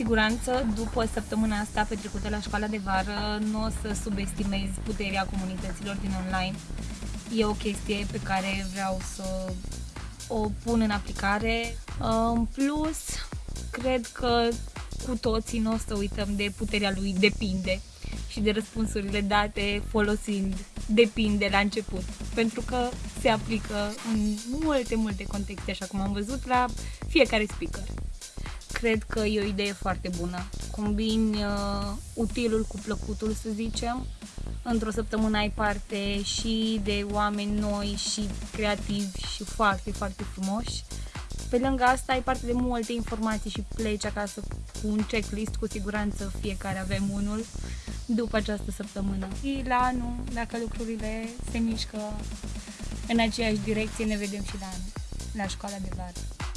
siguranță, după săptămâna asta petrecută la școala de vară, nu o să subestimezi puterea comunităților din online. E o chestie pe care vreau să o pun în aplicare. În plus, cred că cu toții nu o să uităm de puterea lui depinde și de răspunsurile date folosind depinde la început, pentru că se aplică în multe, multe contexte, așa cum am văzut la fiecare speaker. Cred că e o idee foarte bună. Combini uh, utilul cu plăcutul, să zicem. Într-o săptămână ai parte și de oameni noi și creativi și foarte, foarte frumoși. Pe lângă asta ai parte de multe informații și pleci acasă cu un checklist, cu siguranță fiecare avem unul după această săptămână. Și la anul, dacă lucrurile se mișcă în aceeași direcție, ne vedem și la anul, la școala de vară.